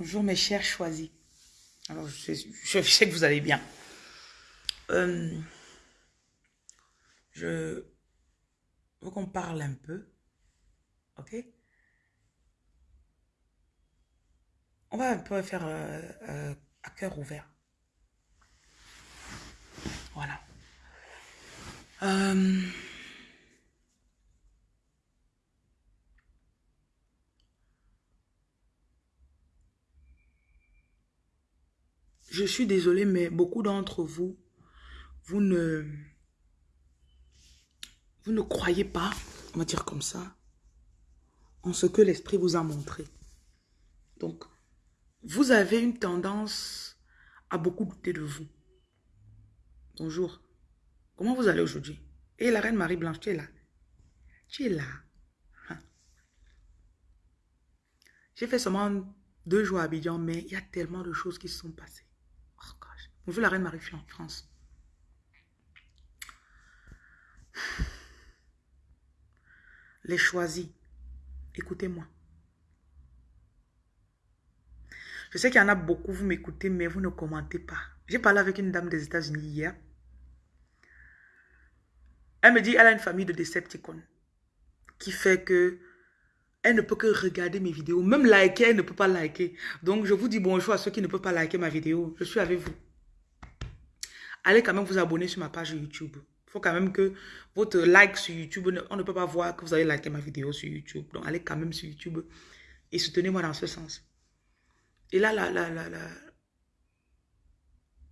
Bonjour mes chers choisis. Alors, je, sais que vous allez bien. Euh, je veux qu'on parle un peu. Ok? On va un peu faire euh, euh, à cœur ouvert. Voilà. Je suis désolée, mais beaucoup d'entre vous, vous ne, vous ne croyez pas, on va dire comme ça, en ce que l'esprit vous a montré. Donc, vous avez une tendance à beaucoup douter de vous. Bonjour. Comment vous allez aujourd'hui? Et la reine Marie-Blanche, tu es là? Tu es là. Hein? J'ai fait seulement deux jours à Abidjan, mais il y a tellement de choses qui se sont passées. Gosh. Bonjour la reine Marie-France. Les choisis. Écoutez-moi. Je sais qu'il y en a beaucoup, vous m'écoutez, mais vous ne commentez pas. J'ai parlé avec une dame des États-Unis hier. Elle me dit elle a une famille de Decepticons qui fait que elle ne peut que regarder mes vidéos. Même liker, elle ne peut pas liker. Donc, je vous dis bonjour à ceux qui ne peuvent pas liker ma vidéo. Je suis avec vous. Allez quand même vous abonner sur ma page YouTube. Il faut quand même que votre like sur YouTube, on ne peut pas voir que vous avez liké ma vidéo sur YouTube. Donc, allez quand même sur YouTube et soutenez-moi dans ce sens. Et là, la, la, la, la,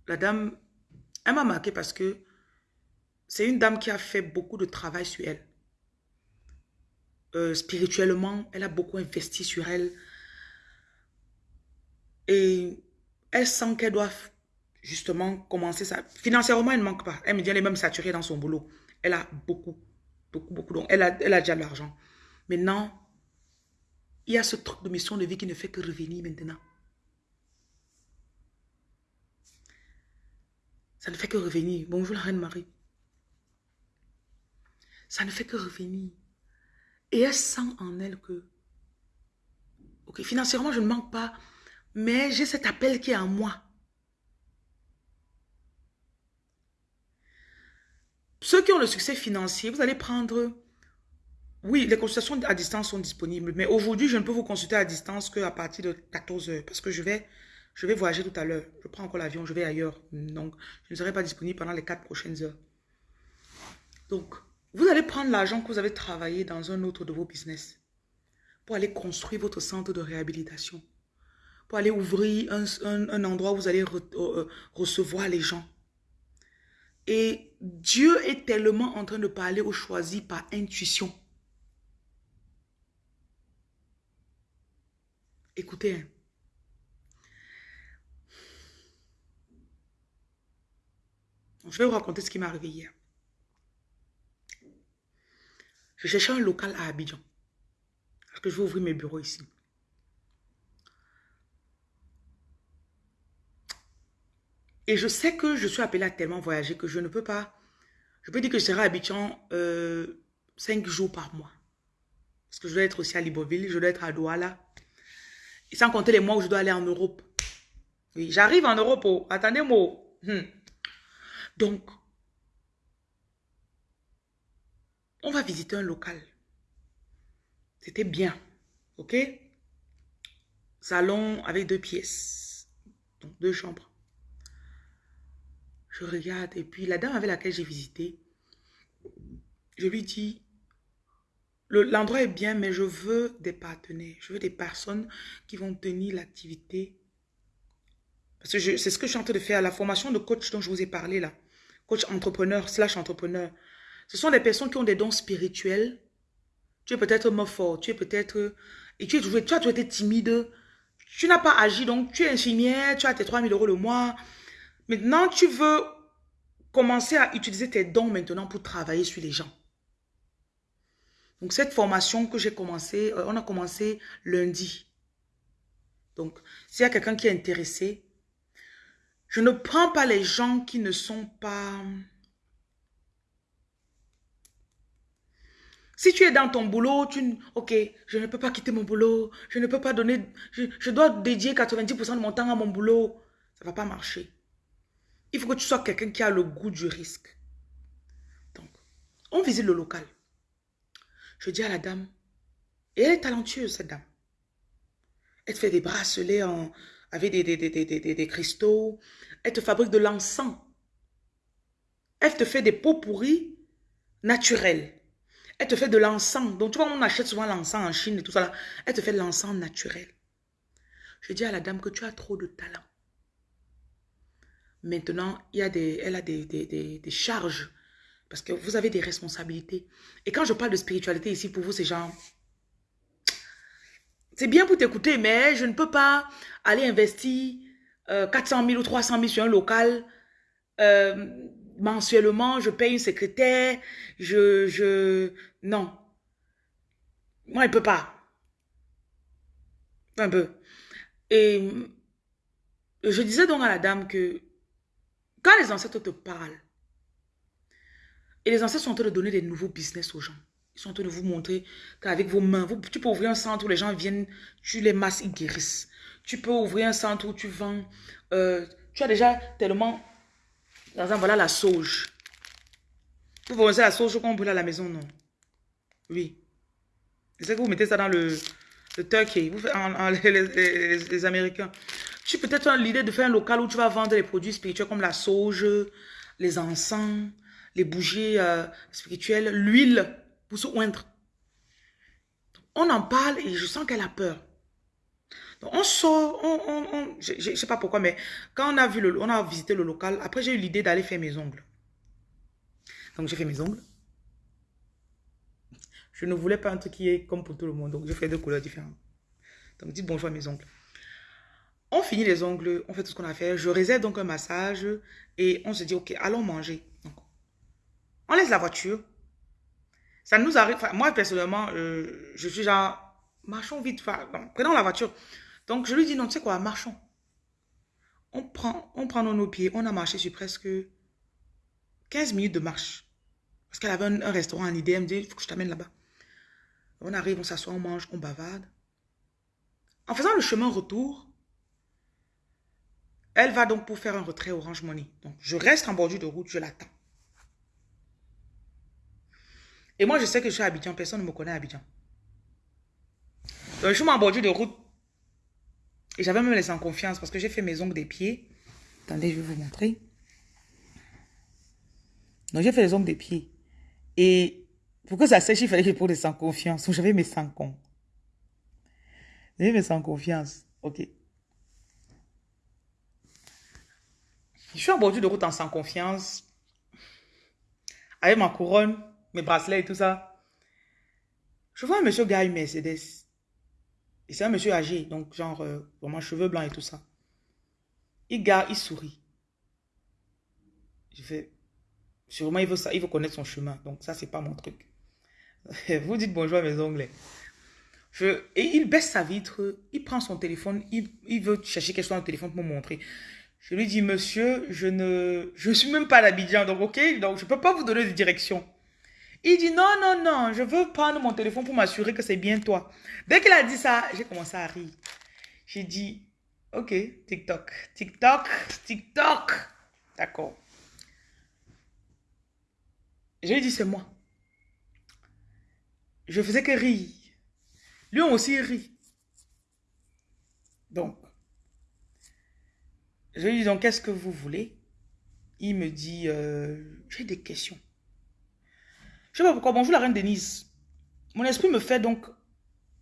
la dame, elle m'a marqué parce que c'est une dame qui a fait beaucoup de travail sur elle. Euh, spirituellement, elle a beaucoup investi sur elle. Et elle sent qu'elle doit justement commencer ça. Financièrement, elle ne manque pas. Elle me dit, elle est même saturée dans son boulot. Elle a beaucoup, beaucoup, beaucoup. Donc, elle a, elle a déjà de l'argent. Maintenant, il y a ce truc de mission de vie qui ne fait que revenir maintenant. Ça ne fait que revenir. Bonjour la reine Marie. Ça ne fait que revenir. Et elle sent en elle que, ok, financièrement, je ne manque pas, mais j'ai cet appel qui est en moi. Ceux qui ont le succès financier, vous allez prendre... Oui, les consultations à distance sont disponibles, mais aujourd'hui, je ne peux vous consulter à distance qu'à partir de 14 heures, parce que je vais, je vais voyager tout à l'heure. Je prends encore l'avion, je vais ailleurs. Donc, je ne serai pas disponible pendant les 4 prochaines heures. Donc, vous allez prendre l'argent que vous avez travaillé dans un autre de vos business pour aller construire votre centre de réhabilitation, pour aller ouvrir un, endroit où vous allez euh, recevoir les gens. Et Dieu est tellement en train de parler aux choisis par intuition. Écoutez, hein. je vais vous raconter ce qui m'est arrivé hier. Je cherchais un local à Abidjan. Parce que je vais ouvrir mes bureaux ici. Et je sais que je suis appelée à tellement voyager que je ne peux pas... Je peux dire que je serai à Abidjan euh, 5 jours par mois. Parce que je dois être aussi à Libreville, je dois être à Douala. Et sans compter les mois où je dois aller en Europe. Oui, j'arrive en Europe. Oh. Attendez-moi. Hmm. Donc, on va visiter un local. C'était bien. OK? Salon avec deux pièces. Donc, deux chambres. Je regarde. Et puis, la dame avec laquelle j'ai visité, je lui dis, l'endroit est bien, mais je veux des partenaires. Je veux des personnes qui vont tenir l'activité. Parce que c'est ce que je suis en train de faire. La formation de coach dont je vous ai parlé là. Coach entrepreneur slash entrepreneur. Ce sont des personnes qui ont des dons spirituels. Tu es peut-être mort fort, tu es peut-être... Et tu, es, tu as toujours été timide. Tu n'as pas agi, donc tu es infirmière, tu as tes 3000 euros le mois. Maintenant, tu veux commencer à utiliser tes dons maintenant pour travailler sur les gens. Donc, cette formation que j'ai commencé, euh, on a commencé lundi. Donc, s'il y a quelqu'un qui est intéressé, je ne prends pas les gens qui ne sont pas Si tu es dans ton boulot, tu... Ok, je ne peux pas quitter mon boulot. Je ne peux pas donner... Je, dois dédier 90% de mon temps à mon boulot. Ça ne va pas marcher. Il faut que tu sois quelqu'un qui a le goût du risque. Donc, on visite le local. Je dis à la dame, et elle est talentueuse, cette dame. Elle te fait des bracelets en, avec des, des, des, des cristaux. Elle te fabrique de l'encens. Elle te fait des pots pourris naturels. Elle te fait de l'encens. Donc, tu vois, on achète souvent l'encens en Chine et tout ça. Elle te fait de l'encens naturel. Je dis à la dame que tu as trop de talent. Maintenant, il y a des, elle a des, des, des, charges. Parce que vous avez des responsabilités. Et quand je parle de spiritualité ici, pour vous, c'est genre... C'est bien pour t'écouter, mais je ne peux pas aller investir 400 euh, 000 ou 300 000 sur un local. Euh, mensuellement, je paye une secrétaire, je, je, non. Moi, il peut pas. Un peu. Et je disais donc à la dame que quand les ancêtres te parlent, et les ancêtres sont en train de donner des nouveaux business aux gens, ils sont en train de vous montrer qu'avec vos mains, tu peux ouvrir un centre où les gens viennent, tu les masses, ils guérissent. Tu peux ouvrir un centre où tu vends, euh, tu as déjà tellement par exemple, voilà la sauge. Vous pensez la sauge qu'on brûle à la maison, non? Oui. C'est que vous mettez ça dans le, turkey, les, Américains. Tu peut-être l'idée de faire un local où tu vas vendre les produits spirituels comme la sauge, les encens, les bougies euh, spirituelles, l'huile pour se oindre. On en parle et je sens qu'elle a peur. On sort, on, on, je ne sais pas pourquoi, mais quand on a, vu le, on a visité le local, après j'ai eu l'idée d'aller faire mes ongles. Donc j'ai fait mes ongles. Je ne voulais pas un truc qui est comme pour tout le monde, donc j'ai fait deux couleurs différentes. Donc dites bonjour à mes ongles. On finit les ongles, on fait tout ce qu'on a fait. Je réserve donc un massage et on se dit, ok, allons manger. On laisse la voiture. Ça nous arrive, moi personnellement, euh, je suis genre, marchons vite, prenons la voiture. Donc, je lui dis, non, tu sais quoi, marchons. On prend, on prend nos pieds. On a marché sur presque 15 minutes de marche. Parce qu'elle avait un, restaurant en idée. Elle me dit, il faut que je t'amène là-bas. On arrive, on s'assoit, on mange, on bavarde. En faisant le chemin retour, elle va donc pour faire un retrait Orange Money. Donc, je reste en bordure de route, je l'attends. Et moi, je sais que je suis à Abidjan. Personne ne me connaît à Abidjan. Donc, je suis en bordure de route. Et j'avais même laissé en confiance parce que j'ai fait mes ongles des pieds. Attendez, je vais vous montrer. Donc, j'ai fait les ongles des pieds. Et pour que ça sèche, il fallait que je prenne sans confiance. J'avais mes sans con. J'avais mes sans confiance. OK. Je suis en bordure de route en sans confiance. Avec ma couronne, mes bracelets et tout ça. Je vois un monsieur gars une Mercedes. Et c'est un monsieur âgé, donc genre, euh, vraiment cheveux blancs et tout ça. Il garde, il sourit. Je fais, sûrement il veut ça, il veut connaître son chemin. Donc ça, c'est pas mon truc. Vous dites bonjour à mes ongles. Je, et il baisse sa vitre, il prend son téléphone, il, il veut chercher quelque chose dans le téléphone pour me montrer. Je lui dis, monsieur, je ne, suis même pas d'Abidjan, donc ok, donc je peux pas vous donner de direction. Il dit non, non, non, je veux prendre mon téléphone pour m'assurer que c'est bien toi. Dès qu'il a dit ça, j'ai commencé à rire. J'ai dit, ok, TikTok, TikTok, TikTok. D'accord. J'ai dit, c'est moi. Je faisais que rire. Lui aussi rit. Donc, je lui dis, donc, qu'est-ce que vous voulez? Il me dit, euh, j'ai des questions. Je sais pas pourquoi. Bonjour la reine Denise. Mon esprit me fait donc...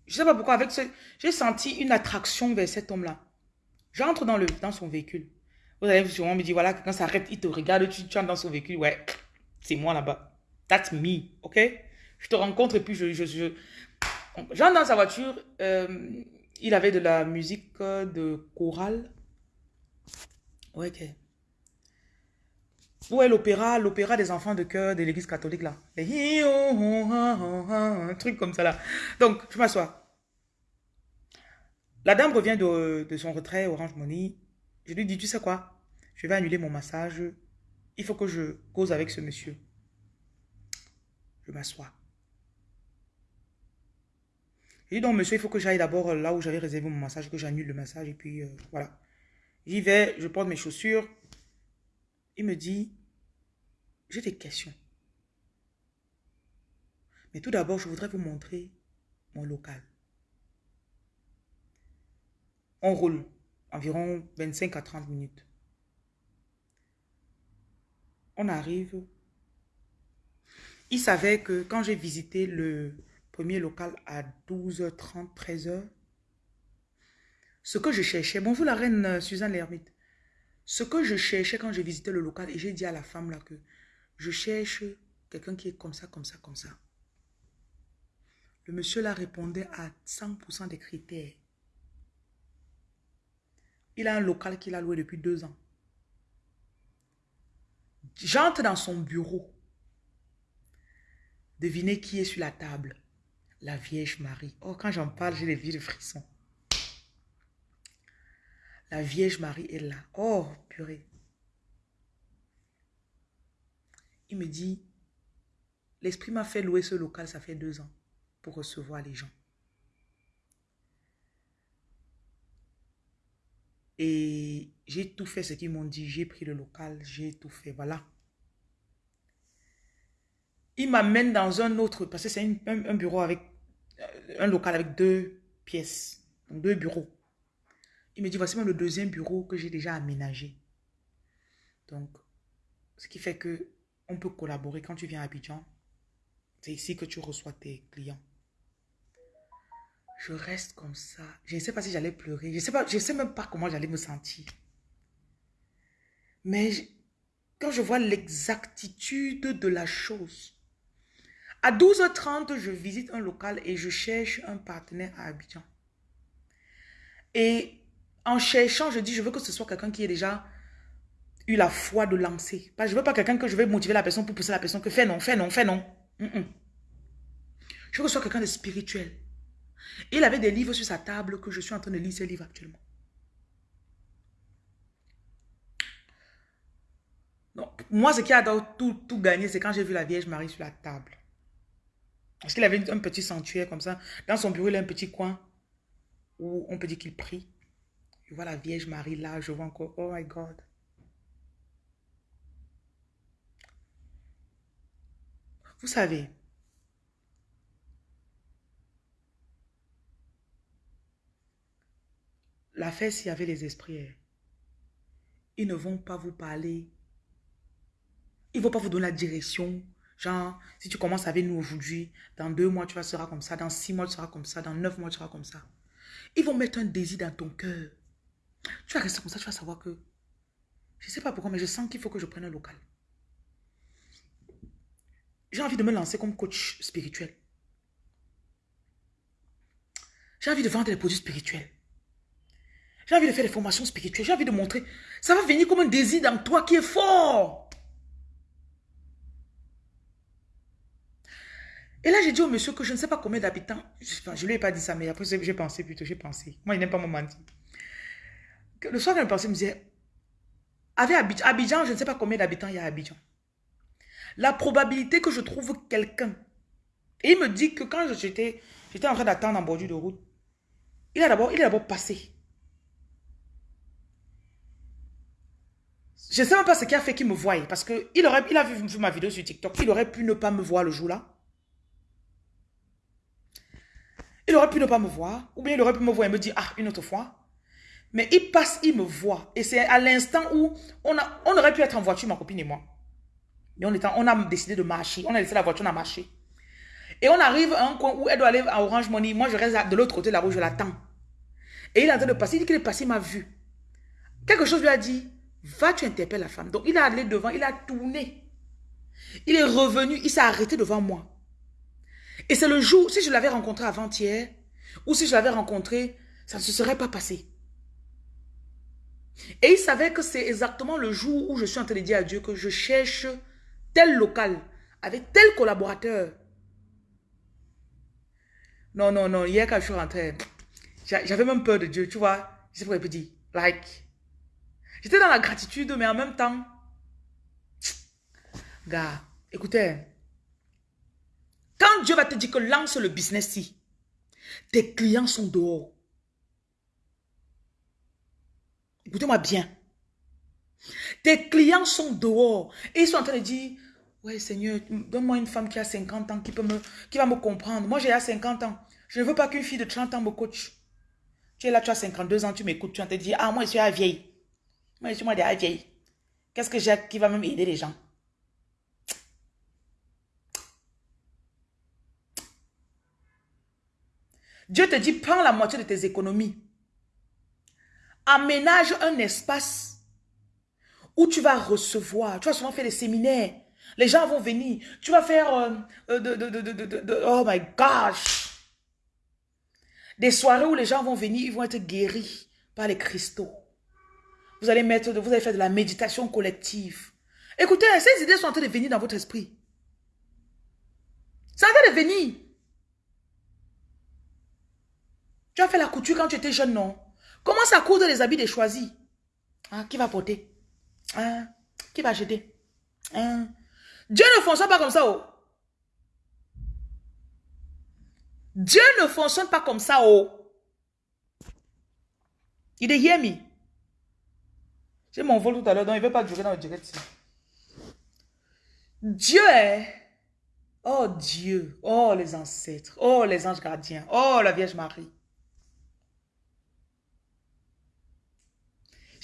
Je sais pas pourquoi. Avec J'ai senti une attraction vers cet homme-là. J'entre dans, dans son véhicule. Vous allez sûrement me dire, voilà, quand ça arrête, il te regarde, tu, tu entres dans son véhicule. Ouais, c'est moi là-bas. That's me, ok? Je te rencontre et puis je... je, je... J'entre dans sa voiture. Euh, il avait de la musique de chorale. Ok. Où est l'opéra L'opéra des enfants de cœur de l'église catholique là? Un truc comme ça là. Donc, je m'assois. La dame revient de, son retrait Orange Money. Je lui dis, tu sais quoi? Je vais annuler mon massage. Il faut que je cause avec ce monsieur. Je m'assois. J'ai dit, donc, monsieur, il faut que j'aille d'abord là où j'avais réservé mon massage, que j'annule le massage. Et puis, euh, voilà. J'y vais, je porte mes chaussures. Il me dit, j'ai des questions. Mais tout d'abord, je voudrais vous montrer mon local. On roule environ 25 à 30 minutes. On arrive. Il savait que quand j'ai visité le premier local à 12h30, 13h, ce que je cherchais, bonjour la reine euh, Suzanne l'ermite, ce que je cherchais quand j'ai visité le local, et j'ai dit à la femme là que je cherche quelqu'un qui est comme ça, comme ça, comme ça. Le monsieur là répondait à 100% des critères. Il a un local qu'il a loué depuis deux ans. J'entre dans son bureau. Devinez qui est sur la table? La Vierge Marie. Oh, quand j'en parle, j'ai les vies de frissons. La Vierge Marie est là. Oh, purée. Il me dit, l'Esprit m'a fait louer ce local, ça fait deux ans, pour recevoir les gens. Et j'ai tout fait ce qu'ils m'ont dit. J'ai pris le local, j'ai tout fait. Voilà. Il m'amène dans un autre, parce que c'est un, bureau avec, euh, un local avec deux pièces, deux bureaux. Il me dit, voici le deuxième bureau que j'ai déjà aménagé. Donc, ce qui fait que on peut collaborer quand tu viens à Abidjan. C'est ici que tu reçois tes clients. Je reste comme ça. Je ne sais pas si j'allais pleurer. Je ne sais, sais même pas comment j'allais me sentir. Mais quand je vois l'exactitude de la chose, à 12h30, je visite un local et je cherche un partenaire à Abidjan. Et en cherchant, je dis, je veux que ce soit quelqu'un qui ait déjà eu la foi de lancer. Je ne veux pas quelqu'un que je vais motiver la personne pour pousser la personne que fais non, fais non, fais non. Je veux que ce soit quelqu'un de spirituel. Il avait des livres sur sa table que je suis en train de lire ces livres actuellement. moi, ce qui a tout, tout gagné, c'est quand j'ai vu la Vierge Marie sur la table. Parce qu'il avait un petit sanctuaire comme ça. Dans son bureau, il a un petit coin où on peut dire qu'il prie. Je vois la Vierge Marie là, je vois encore, oh my God. Vous savez, la fête, s'il y avait les esprits, hein, ils ne vont pas vous parler. Ils ne vont pas vous donner la direction. Genre, si tu commences avec nous aujourd'hui, dans deux mois, tu vas seras comme ça. Dans six mois, tu seras comme ça. Dans neuf mois, tu seras comme ça. Ils vont mettre un désir dans ton cœur. Tu vas rester comme ça, tu vas savoir que... Je ne sais pas pourquoi, mais je sens qu'il faut que je prenne un local. J'ai envie de me lancer comme coach spirituel. J'ai envie de vendre des produits spirituels. J'ai envie de faire des formations spirituelles. J'ai envie de montrer. Ça va venir comme un désir dans toi qui est fort. Et là, j'ai dit au monsieur que je ne sais pas combien d'habitants. Je ne lui ai pas dit ça, mais après, j'ai pensé plutôt, j'ai pensé. Moi, il n'aime pas me mentir. Le soir, quand je pensais, je me disais, avec Abidjan, je ne sais pas combien d'habitants il y a à Abidjan. La probabilité que je trouve quelqu'un. Et il me dit que quand j'étais en train d'attendre en bordure de route, il a d'abord passé. Je ne sais même pas ce qui a fait qu'il me voie. Parce qu'il il a vu ma vidéo sur TikTok. Il aurait pu ne pas me voir le jour-là. Il aurait pu ne pas me voir. Ou bien il aurait pu me voir et me dire, ah, une autre fois. Mais il passe, il me voit. Et c'est à l'instant où on, a, on aurait pu être en voiture, ma copine et moi. Mais on, on a décidé de marcher. On a laissé la voiture, on a marché. Et on arrive à un coin où elle doit aller à Orange Money. Moi, je reste de l'autre côté de la route, je l'attends. Et il est en train de passer. Il dit qu'il est passé, il m'a vu. Quelque chose lui a dit, va, tu interpelles la femme. Donc, il est allé devant, il a tourné. Il est revenu, il s'est arrêté devant moi. Et c'est le jour, si je l'avais rencontré avant-hier, ou si je l'avais rencontré, ça ne se serait pas passé. Et il savait que c'est exactement le jour où je suis en train de dire à Dieu que je cherche tel local, avec tel collaborateur. Non, non, non, hier quand je suis rentré, j'avais même peur de Dieu, tu vois. Je sais pas peut dire, like. J'étais dans la gratitude, mais en même temps, gars, écoutez, quand Dieu va te dire que lance le business-ci, Tes clients sont dehors. Écoutez-moi bien. Tes clients sont dehors. Et ils sont en train de dire, ouais Seigneur, donne-moi une femme qui a 50 ans, qui, peut me, qui va me comprendre. Moi, j'ai à 50 ans. Je ne veux pas qu'une fille de 30 ans me coach. Tu es là, tu as 52 ans, tu m'écoutes, tu vas te dire, ah, moi, je suis à vieille. Moi, je suis moi la vieille. Qu'est-ce que j'ai qui va même aider les gens? Dieu te dit, prends la moitié de tes économies. Aménage un espace où tu vas recevoir. Tu vas souvent faire des séminaires. Les gens vont venir. Tu vas faire... Euh, euh, de, oh my gosh! Des soirées où les gens vont venir, ils vont être guéris par les cristaux. Vous allez mettre, vous allez faire de la méditation collective. Écoutez, ces idées sont en train de venir dans votre esprit. Ça va de venir. Tu as fait la couture quand tu étais jeune, non? Commence à coudre les habits des choisis. Ah, qui va porter? Ah, qui va acheter? Ah. Dieu ne fonctionne pas comme ça, oh. Dieu ne fonctionne pas comme ça, oh. Il est me? J'ai mon vol tout à l'heure, donc il ne veut pas durer dans le direct. Dieu est... Oh Dieu, oh les ancêtres, oh les anges gardiens, oh la Vierge Marie.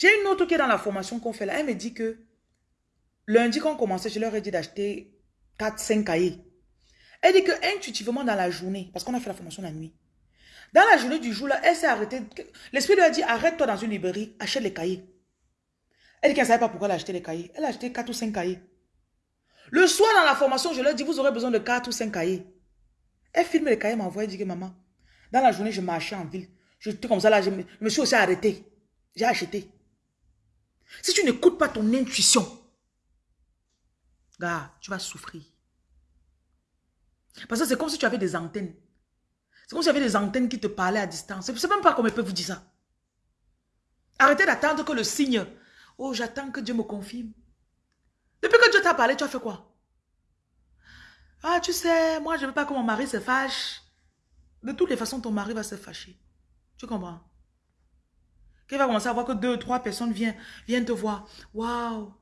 J'ai une autre qui est dans la formation qu'on fait là. Elle me dit que lundi quand on commençait, je leur ai dit d'acheter 4-5 cahiers. Elle dit que intuitivement dans la journée, parce qu'on a fait la formation la nuit, dans la journée du jour là, elle s'est arrêtée. L'esprit lui a dit arrête-toi dans une librairie, achète les cahiers. Elle dit qu'elle ne savait pas pourquoi elle a acheté les cahiers. Elle a acheté 4 ou 5 cahiers. Le soir dans la formation, je leur dis, vous aurez besoin de 4 ou 5 cahiers. Elle filme les cahiers, m'envoie, elle dit que maman, dans la journée, je marchais en ville. J'étais comme ça là, je me, suis aussi arrêté. J'ai acheté. Si tu n'écoutes pas ton intuition, gars, tu vas souffrir. Parce que c'est comme si tu avais des antennes. C'est comme si tu avais des antennes qui te parlaient à distance. Je ne sais même pas comment ils peuvent vous dire ça. Arrêtez d'attendre que le signe Oh, j'attends que Dieu me confirme. Depuis que Dieu t'a parlé, tu as fait quoi? Ah, tu sais, moi, je ne veux pas que mon mari se fâche. De toutes les façons, ton mari va se fâcher. Tu comprends? Qu'il va commencer à voir que deux, trois personnes viennent, viennent te voir. Waouh!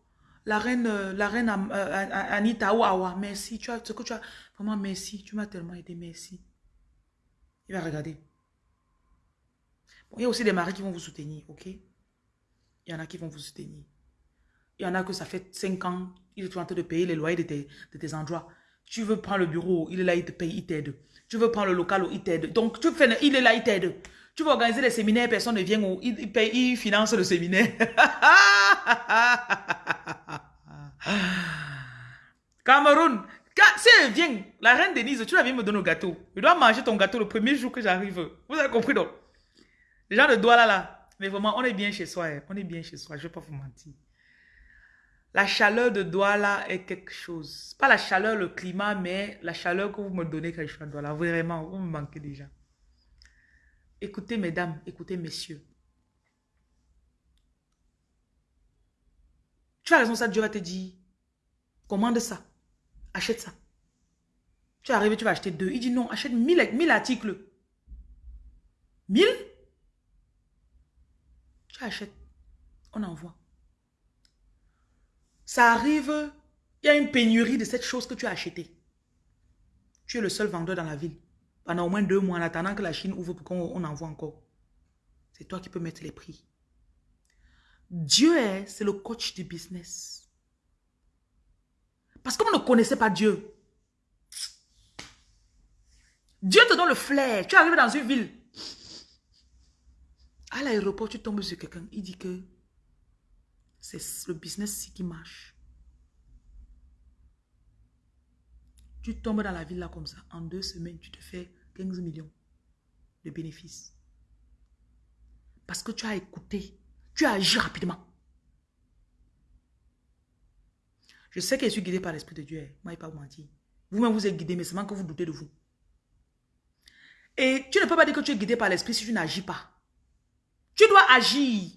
La reine, euh, la reine euh, Anita, waouh, merci. Tu as ce que tu as. Vraiment, merci. Tu m'as tellement aidé, merci. Il va regarder. il y a aussi des maris qui vont vous soutenir, ok? Il y en a qui vont vous soutenir. Il y en a que ça fait 5 ans, il est en train de payer les loyers de tes, de tes endroits. Tu veux prendre le bureau, il est là, il te paye, il t'aide. Tu veux prendre le local, il t'aide. Donc, tu fais, il est là, il t'aide. Tu veux organiser des séminaires, personne ne vient, il, il, finance le séminaire. Cameroun, si elle vient, la reine Denise, tu vas venir me donner le gâteau. Je dois manger ton gâteau le premier jour que j'arrive. Vous avez compris donc? Les gens de Douala là, mais vraiment, on est bien chez soi. Hein. On est bien chez soi. Je ne vais pas vous mentir. La chaleur de Douala est quelque chose. Pas la chaleur, le climat, mais la chaleur que vous me donnez quand je suis à Douala. Vraiment, vous me manquez déjà. Écoutez, mesdames, écoutez, messieurs. Tu as raison, ça, Dieu va te dire, commande ça, achète ça. Tu arrives, tu vas acheter deux. Il dit non, achète mille, articles. Mille? Achète. On envoie. Ça arrive, il y a une pénurie de cette chose que tu as acheté. Tu es le seul vendeur dans la ville. Pendant au moins deux mois, en attendant que la Chine ouvre pour qu'on envoie encore. C'est toi qui peux mettre les prix. Dieu est, c'est le coach du business. Parce qu'on ne connaissait pas Dieu. Dieu te donne le flair. Tu arrives dans une ville. À l'aéroport, tu tombes sur quelqu'un, il dit que c'est le business qui marche. Tu tombes dans la ville là comme ça, en deux semaines, tu te fais 15 millions de bénéfices. Parce que tu as écouté, tu as agi rapidement. Je sais que je suis guidé par l'Esprit de Dieu. Hein. Moi, il pas vous mentir. Vous-même, vous êtes guidé, mais seulement que vous doutez de vous. Et tu ne peux pas dire que tu es guidé par l'Esprit si tu n'agis pas. Tu dois agir.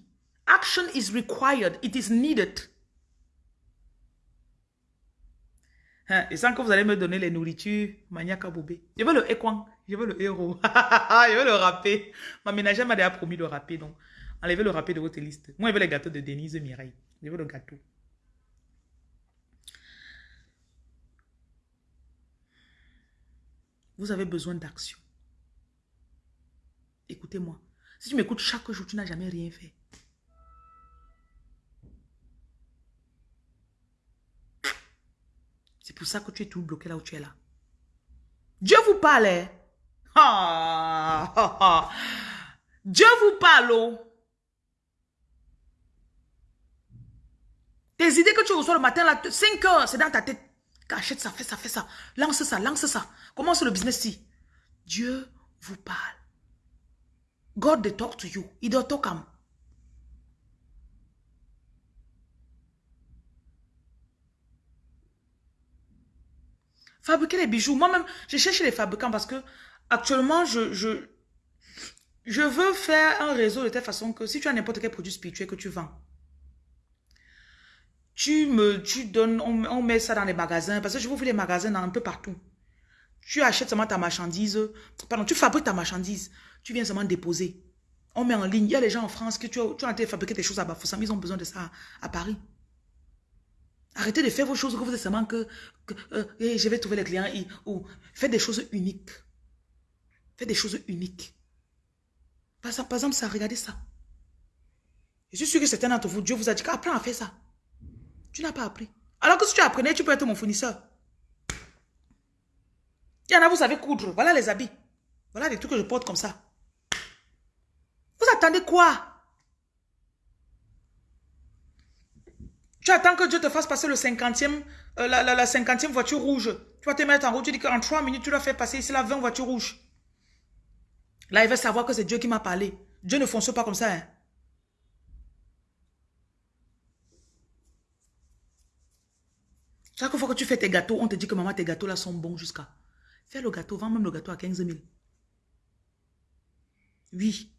Action is required. It is needed. Hein, et sans que vous allez me donner les nourritures, maniaque bobé. Je veux le équan, je veux le héros. je veux le râpé. Ma ménagère m'a déjà promis le râpé, donc enlevez le râpé de votre liste. Moi, je veux les gâteaux de Denise Mireille. Je veux le gâteau. Vous avez besoin d'action. Écoutez-moi. Si tu m'écoutes chaque jour, tu n'as jamais rien fait. C'est pour ça que tu es tout bloqué là où tu es là. Dieu vous parle. Hein? Dieu vous parle. Oh. Tes idées que tu reçois le matin, là, 5 heures, c'est dans ta tête. Achète ça, fais ça, fais ça. Lance ça, lance ça. Commence le business si. Dieu vous parle. God they talk to you. Il doit talk Fabriquer les bijoux. Moi-même, je cherche les fabricants parce que actuellement, je, je, je veux faire un réseau de telle façon que si tu as n'importe quel produit spirituel que tu vends, tu me, tu donnes, on, met ça dans les magasins parce que je vous fais les magasins dans un peu partout. Tu achètes seulement ta marchandise, pardon, tu fabriques ta marchandise, tu viens seulement déposer. On met en ligne. Il y a les gens en France qui tu, tu as été fabriquer des choses à Bafoussam, ils ont besoin de ça à Paris. Arrêtez de faire vos choses que vous êtes seulement que, euh, je vais trouver les clients. ou faites des choses uniques. Faites des choses uniques. Par, exemple, ça, regardez ça. Je suis sûr que certains d'entre vous, Dieu vous a dit qu'apprends à faire ça. Tu n'as pas appris. Alors que si tu apprenais, tu peux être mon fournisseur. Il y en a, vous savez coudre. Voilà les habits. Voilà les trucs que je porte comme ça. Vous attendez quoi? Tu attends que Dieu te fasse passer le cinquantième, euh, la, la, cinquantième voiture rouge. Tu vas te mettre en route, tu dis qu'en trois minutes, tu dois faire passer ici la 20 voitures rouges. Là, il va savoir que c'est Dieu qui m'a parlé. Dieu ne fonce pas comme ça. Hein. Chaque fois que tu fais tes gâteaux, on te dit que maman, tes gâteaux là sont bons jusqu'à. Fais le gâteau, vends même le gâteau à 15 000. Oui.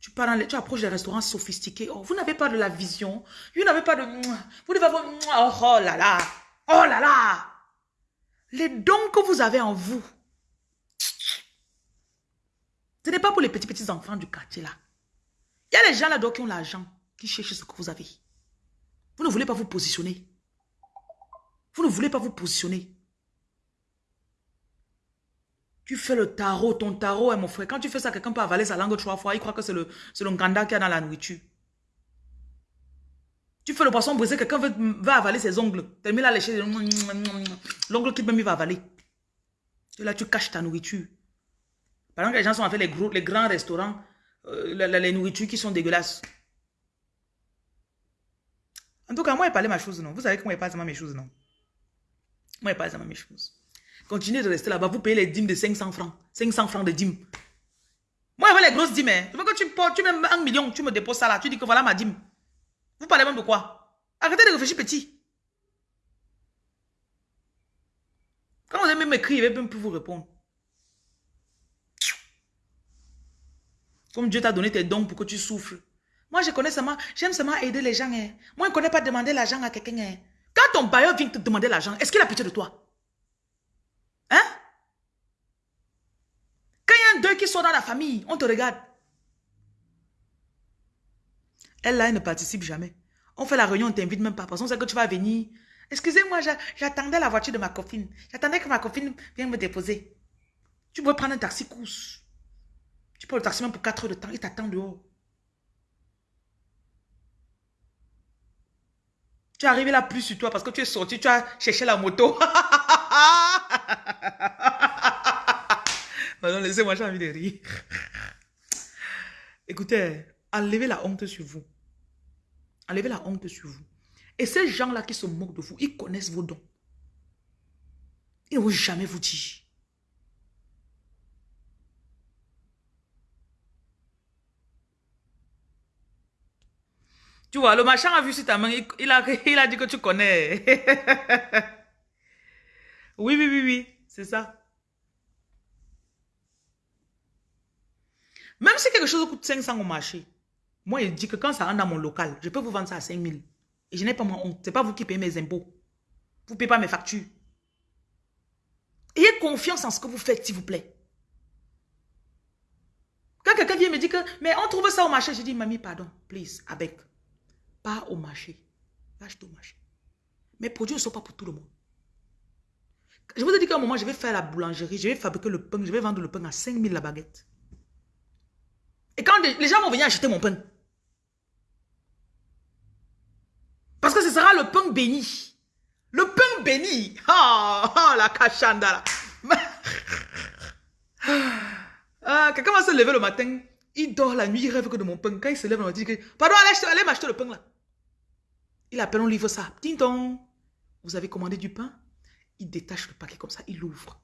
Tu, pars tu approches des restaurants sophistiqués. Oh, vous n'avez pas de la vision. Vous n'avez pas de... Vous devez avoir... Oh, oh là là. Oh là là. Les dons que vous avez en vous. Ce n'est pas pour les petits, petits enfants du quartier là. Il y a les gens là-dedans qui ont l'argent, qui cherchent ce que vous avez. Vous ne voulez pas vous positionner. Vous ne voulez pas vous positionner. Tu fais le tarot, ton tarot, hein, mon frère. Quand tu fais ça, quelqu'un peut avaler sa langue trois fois. Il croit que c'est le, le ganda qu'il y a dans la nourriture. Tu fais le poisson brisé, quelqu'un va avaler ses ongles. Termine la lécher. L'ongle qui même il va avaler. Là, tu caches ta nourriture. Pendant que les gens sont fait les, gros, les grands restaurants, euh, les, nourritures qui sont dégueulasses. En tout cas, moi, je parle ma chose, non. Vous savez que moi, je parle mes choses, non. Moi, je parle mes choses. Continuez de rester là-bas. Vous payez les dîmes de 500 francs. 500 francs de dîmes. Moi, je veux les grosses dîmes. Hein. Je veux que tu, tu mets un million, tu me déposes ça là. Tu dis que voilà ma dîme. Vous parlez même de quoi? Arrêtez de réfléchir petit. Quand vous aimez m'écrire, je vais même plus vous répondre. Comme Dieu t'a donné tes dons pour que tu souffres. Moi, je connais seulement, j'aime seulement aider les gens. Hein. Moi, je ne connais pas demander l'argent à quelqu'un. Hein. Quand ton bailleur vient te demander l'argent, est-ce qu'il a pitié de toi Hein Quand il y deuil qui sort dans la famille, on te regarde. Elle là, elle ne participe jamais. On fait la réunion, on t'invite même pas. Parce qu'on sait que tu vas venir. Excusez-moi, j'attendais la voiture de ma copine. J'attendais que ma copine vienne me déposer. Tu peux prendre un taxi course. Tu prends le taxi même pour 4 heures de temps. Il t'attend dehors. Tu es arrivé là plus sur toi parce que tu es sorti, tu as cherché la moto. non, laissez-moi, j'ai envie de rire. Écoutez, enlevez la honte sur vous. Enlevez la honte sur vous. Et ces gens-là qui se moquent de vous, ils connaissent vos dons. Ils ne vont jamais vous dire. Tu vois, le machin a vu sur ta main, il a, il a dit que tu connais. oui, oui, oui, oui, c'est ça. Même si quelque chose coûte 500 au marché, moi, il dit que quand ça rentre dans mon local, je peux vous vendre ça à 5000. Et je n'ai pas mon honte. Ce n'est pas vous qui payez mes impôts. Vous ne payez pas mes factures. Ayez confiance en ce que vous faites, s'il vous plaît. Quand quelqu'un vient me dire que, mais on trouve ça au marché, je dis, mamie, pardon, please, avec. Pas au marché. Lâche au marché. Mes produits ne sont pas pour tout le monde. Je vous ai dit qu'à un moment, je vais faire la boulangerie, je vais fabriquer le pain, je vais vendre le pain à 5 000 la baguette. Et quand les gens vont venir acheter mon pain, parce que ce sera le pain béni. Le pain béni. Oh, la cachanda ah, Quelqu'un va se lever le matin, il dort la nuit, il rêve que de mon pain. Quand il se lève, on dit que, pardon, allez, allez m'acheter le pain là. Il appelle, on livre ça. Ding dong. Vous avez commandé du pain? Il détache le paquet comme ça, il l'ouvre.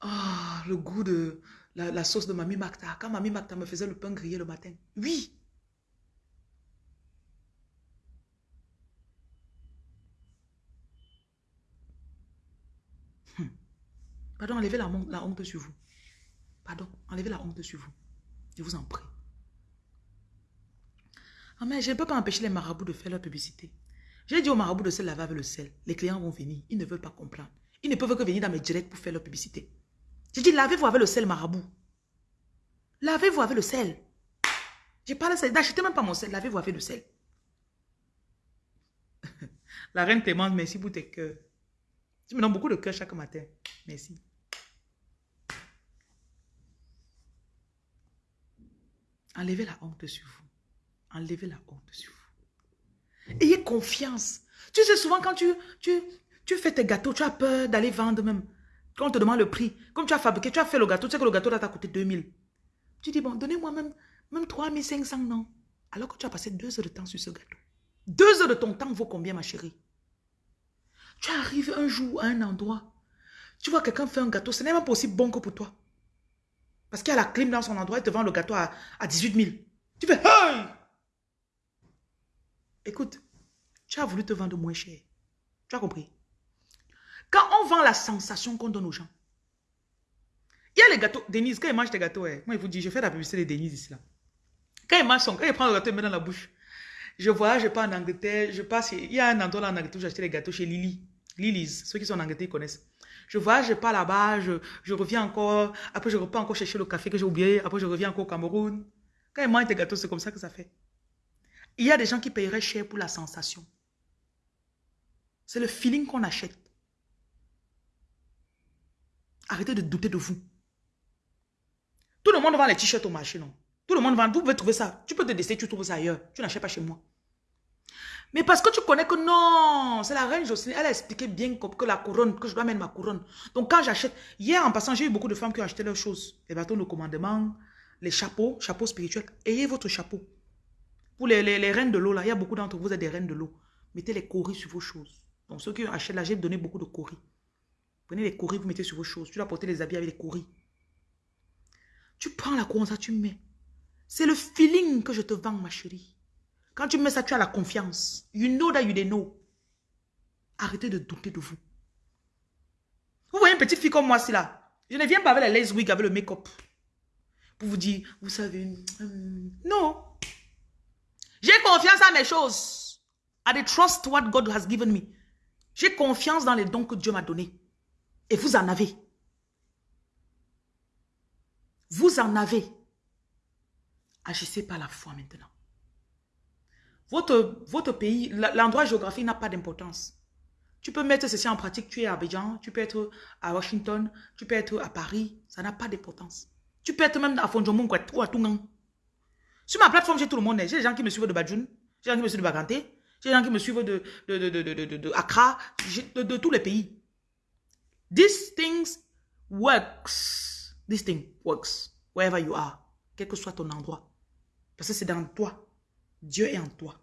Ah, le goût de la, sauce de Mamie Macta. Quand Mamie Macta me faisait le pain grillé le matin. Oui. Hmm. Pardon, enlevez la, honte sur vous. Pardon, enlevez la honte sur vous. Je vous en prie. Ah, mais je ne peux pas empêcher les marabouts de faire leur publicité. J'ai dit aux marabouts de se laver avec le sel. Les clients vont venir. Ils ne veulent pas comprendre. Ils ne peuvent que venir dans mes directs pour faire leur publicité. J'ai dit, lavez-vous avec le sel marabout. Lavez-vous avec le sel. J'ai pas le sel. N'achetez même pas mon sel. Lavez-vous avec le sel. La reine te demande merci pour tes cœurs. Tu me donnes beaucoup de cœur chaque matin. Merci. Enlevez la honte sur vous. Enlevez la honte sur vous. Ayez confiance. Tu sais, souvent quand tu, tu, tu fais tes gâteaux, tu as peur d'aller vendre même. Quand on te demande le prix, comme tu as fabriqué, tu as fait le gâteau, tu sais que le gâteau t'a coûté 2000. Tu dis, bon, donnez-moi même, même 3500, non Alors que tu as passé deux heures de temps sur ce gâteau. Deux heures de ton temps vaut combien, ma chérie? Tu arrives un jour à un endroit, tu vois quelqu'un faire un gâteau, ce n'est même pas aussi bon que pour toi. Parce qu'il y a la clim dans son endroit, il te vend le gâteau à, à 18 000. Tu fais, hey Écoute, tu as voulu te vendre moins cher. Tu as compris? Quand on vend la sensation qu'on donne aux gens, il y a les gâteaux. Denise, quand il mange tes gâteaux, eh, moi, il vous dis, je fais la publicité de Denise ici. Là. Quand il mange son, quand prend le gâteau, il met dans la bouche. Je voyage, je pars en Angleterre, je passe, il y a un endroit là en Angleterre où j'ai les gâteaux chez Lily. Lily's, ceux qui sont en Angleterre, ils connaissent. Je voyage, je pars là-bas, je, je, reviens encore, après je repars encore chercher le café que j'ai oublié, après je reviens encore au Cameroun. Quand il mange tes gâteaux, c'est comme ça que ça fait. Il y a des gens qui paieraient cher pour la sensation. C'est le feeling qu'on achète. Arrêtez de douter de vous. Tout le monde vend les t-shirts au marché, non? Tout le monde vend, vous pouvez trouver ça. Tu peux te décider, tu trouves ça ailleurs. Tu n'achètes pas chez moi. Mais parce que tu connais que non, c'est la reine Jocelyne, elle a expliqué bien que la couronne, que je dois mettre ma couronne. Donc quand j'achète, hier en passant, j'ai eu beaucoup de femmes qui ont acheté leurs choses. Les bâtons de commandement, les chapeaux, chapeaux spirituels. Ayez votre chapeau. Pour les, les, reines de l'eau, là, il y a beaucoup d'entre vous, vous êtes des reines de l'eau. Mettez les coris sur vos choses. Donc ceux qui achètent là, j'ai donné beaucoup de coris. Prenez les coris, vous mettez sur vos choses. Tu dois porter les habits avec les coris. Tu prends la couronne, ça tu mets. C'est le feeling que je te vends, ma chérie. Quand tu mets ça, tu as la confiance. You know that you know. Arrêtez de douter de vous. Vous voyez une petite fille comme moi, c'est là. Je ne viens pas avec la lace wig, avec le make-up. Pour vous dire, vous savez, hum, non. J'ai confiance à mes choses. I trust what God has given me. J'ai confiance dans les dons que Dieu m'a donnés. Et vous en avez. Vous en avez. Agissez par la foi maintenant. Votre, votre pays, l'endroit géographique n'a pas d'importance. Tu peux mettre ceci en pratique, tu es à Abidjan, tu peux être à Washington, tu peux être à Paris, ça n'a pas d'importance. Tu peux être même à Fondjomon ou à Tungan. Sur ma plateforme, j'ai tout le monde. J'ai des gens qui me suivent de Badjoun, j'ai des gens qui me suivent de Baganté, j'ai des gens qui me suivent de, de, de, de, de Accra, de, tous les pays. These things works. This thing works wherever you are, quel que soit ton endroit. Parce que c'est dans toi. Dieu est en toi.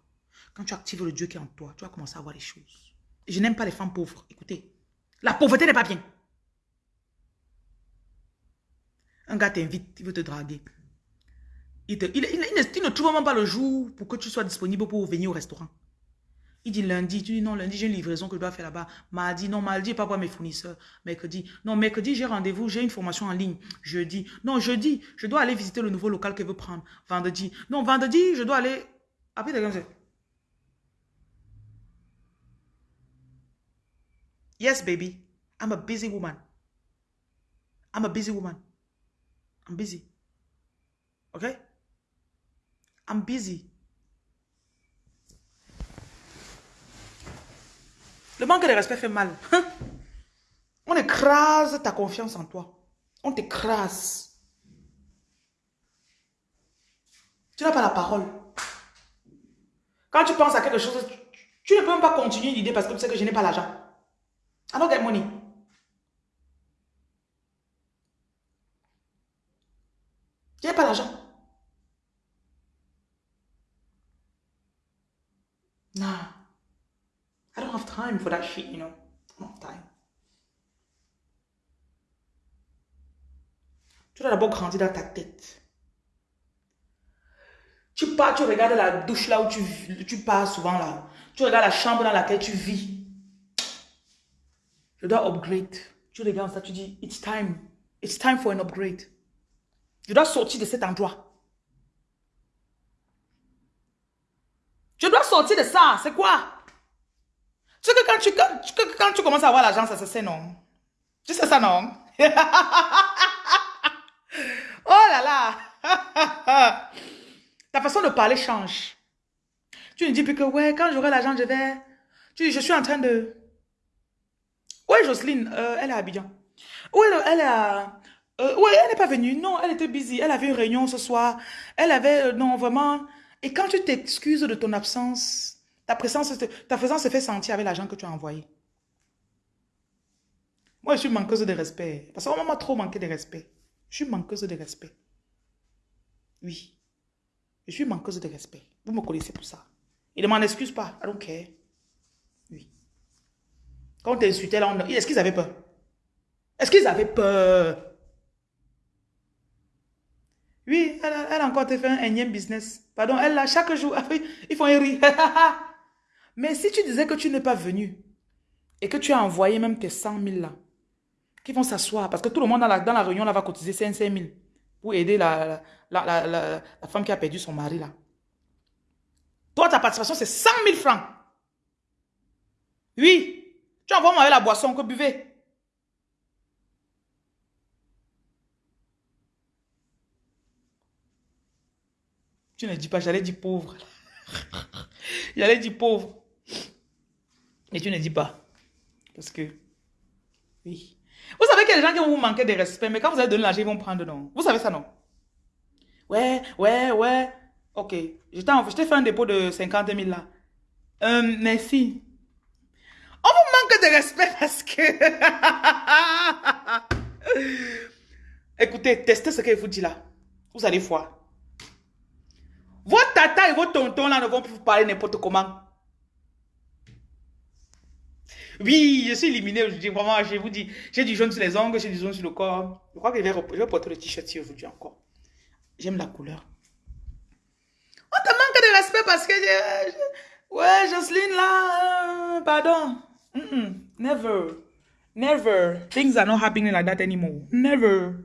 Quand tu actives le Dieu qui est en toi, tu vas commencer à voir les choses. je n'aime pas les femmes pauvres. Écoutez, la pauvreté n'est pas bien. Un gars t'invite, il veut te draguer. Il, il, il, ne trouve même pas le jour pour que tu sois disponible pour venir au restaurant. Il dit lundi, tu dis non, lundi j'ai une livraison que je dois faire là-bas. Mardi, non, mardi, pas voir mes fournisseurs. Mercredi, non, mercredi j'ai rendez-vous, j'ai une formation en ligne. Jeudi, non, jeudi, je dois aller visiter le nouveau local qu'elle veut prendre. Vendredi, non, vendredi, je dois aller... Après, c'est Yes, baby. I'm a busy woman. I'm a busy woman. I'm busy. Okay? I'm busy. Le manque de respect fait mal. On écrase ta confiance en toi. On t'écrase. Tu n'as pas la parole. Quand tu penses à quelque chose, tu, ne peux même pas continuer l'idée parce que tu sais que je n'ai pas l'argent. Don't get money. Je n'ai pas l'argent. Nah. I don't have time for that shit, you know? I don't have time. Tu dois d'abord grandir dans ta tête. Tu pars, tu regardes la douche là où tu, tu pars souvent là. Tu regardes la chambre dans laquelle tu vis. Je dois upgrade. Tu regardes ça, tu dis, it's time. It's time for an upgrade. Je dois sortir de cet endroit. Je dois sortir de ça. C'est quoi? Tu sais que quand tu, quand, quand tu commences à avoir l'argent, ça se sait, non? Tu sais ça, non? oh là là! Ta façon de parler change. Tu ne dis plus que, ouais, quand j'aurai l'argent, je vais... Tu dis, je suis en train de... Ouais, Jocelyne, euh, elle est à Abidjan. Oui, elle est à... Euh, oui, elle n'est pas venue. Non, elle était busy. Elle avait une réunion ce soir. Elle avait... Euh, non, vraiment... Et quand tu t'excuses de ton absence, ta présence, ta présence se fait sentir avec l'argent que tu as envoyé. Moi, je suis manqueuse de respect. Parce qu'on m'a trop manqué de respect. Je suis manqueuse de respect. Oui. Je suis manqueuse de respect. Vous me connaissez pour ça. Il ne m'en excuse pas. I don't care. Oui. Quand on t'insultait là, est-ce qu'ils avaient peur? Est-ce qu'ils avaient peur? Oui, elle a, encore fait un énième business. Pardon, elle a chaque jour, ils font un rire. Mais si tu disais que tu n'es pas venu et que tu as envoyé même tes 100 000 là, qui vont s'asseoir, parce que tout le monde dans la, réunion là va cotiser 5 000 pour aider la, la, la, femme qui a perdu son mari là. Toi, ta participation, c'est 100 000 francs. Oui, tu envoies moi la boisson que buvez. Tu ne dis pas, j'allais dire pauvre. j'allais dire pauvre. Mais tu ne dis pas. Parce que, oui. Vous savez qu'il y a des gens qui vont vous manquer de respect, mais quand vous allez donner l'argent, ils vont prendre non? Vous savez ça, non? Ouais, ouais, ouais. Ok. Je t'ai fait un dépôt de 50 000 là. Euh, merci. On vous manque de respect parce que... Écoutez, testez ce qu'il vous dit là. Vous allez voir. Vos tata et vos tontons là ne vont plus vous parler n'importe comment. Oui, je suis éliminé aujourd'hui. Vraiment, je vous dis, j'ai du jaune sur les ongles, j'ai du jaune sur le corps. Je crois que je vais, je vais porter le t-shirt aujourd'hui encore. J'aime la couleur. On te manque de respect parce que... ouais, Jocelyne, là... Euh, pardon. never. Never. Things are not happening like that anymore. Never.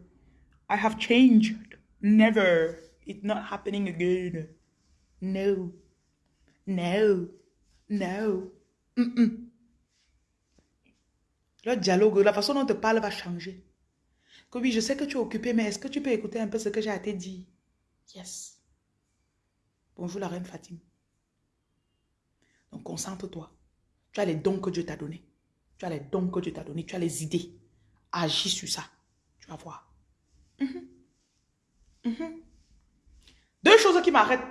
I have changed. Never. It's not happening again. No. No. No. Le dialogue, la façon dont on te parle va changer. Que oui, je sais que tu es occupé, mais est-ce que tu peux écouter un peu ce que j'ai à te dire? Yes. Bonjour la reine Fatima. Donc concentre-toi. Tu as les dons que Dieu t'a donnés. Tu as les dons que Dieu t'a donnés. Tu as les idées. Agis sur ça. Tu vas voir. Mhm. Mhm. Deux choses qui m'arrêtent.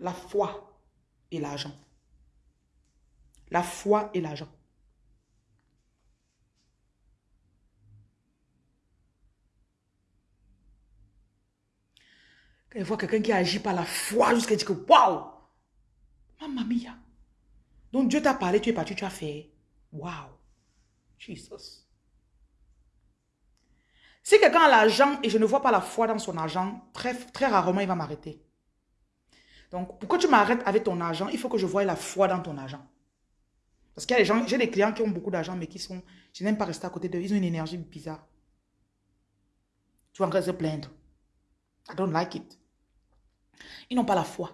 La foi et l'argent. La foi et l'argent. Quand il voit quelqu'un qui agit par la foi jusqu'à dire que waouh, mamma mia. Donc Dieu t'a parlé, tu es parti, tu as fait waouh, Jesus. Si quelqu'un a l'argent et je ne vois pas la foi dans son argent, très, très rarement il va m'arrêter. Donc, pour que tu m'arrêtes avec ton argent, il faut que je voie la foi dans ton argent. Parce qu'il y a des gens, j'ai des clients qui ont beaucoup d'argent, mais qui sont, je n'aime pas rester à côté d'eux, ils ont une énergie bizarre. Tu vas encore se plaindre. I don't like it. Ils n'ont pas la foi.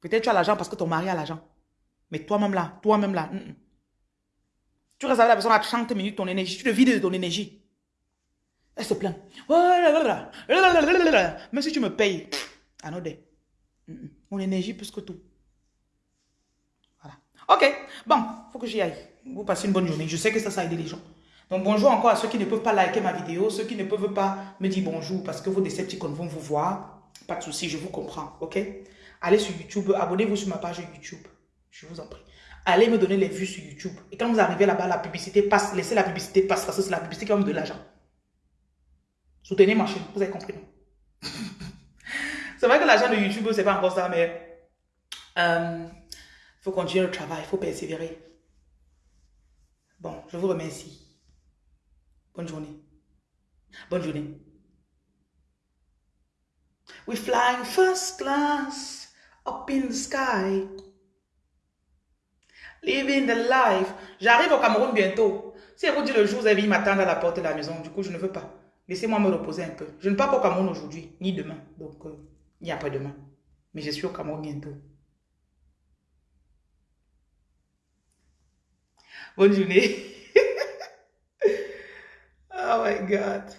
Peut-être tu as l'argent parce que ton mari a l'argent. Mais toi-même là, toi-même là. Tu restes avec la personne à 30 minutes, ton énergie, tu te vides de ton énergie. Elle se plaint. Même si tu me payes, anodin. Mon énergie plus que tout. Voilà. Ok, bon, faut que j'y aille. Vous passez une bonne journée. Je sais que ça, ça aide les gens. Donc bonjour encore à ceux qui ne peuvent pas liker ma vidéo, ceux qui ne peuvent pas me dire bonjour parce que vos Decepticons vont vous voir. Pas de souci, je vous comprends, ok? Allez sur YouTube, abonnez-vous sur ma page YouTube. Je vous en prie. Allez me donner les vues sur YouTube. Et quand vous arrivez là-bas, la publicité passe, laissez la publicité passer parce que c'est la publicité qui va me de l'argent. Soutenez ma chaîne, vous avez compris, non? C'est vrai que l'argent de YouTube, c'est pas encore ça, mais il euh, faut continuer le travail, il faut persévérer. Bon, je vous remercie. Bonne journée. Bonne journée. We flying first class up in the sky. Living the life. J'arrive au Cameroun bientôt. Si vous dit le jour, vous avez m'attendre à la porte de la maison, du coup, je ne veux pas. Laissez-moi me reposer un peu. Je ne pars pas au Cameroun aujourd'hui, ni demain. Donc, euh, ni après-demain. Mais je suis au Cameroun bientôt. Bonne journée. oh my God.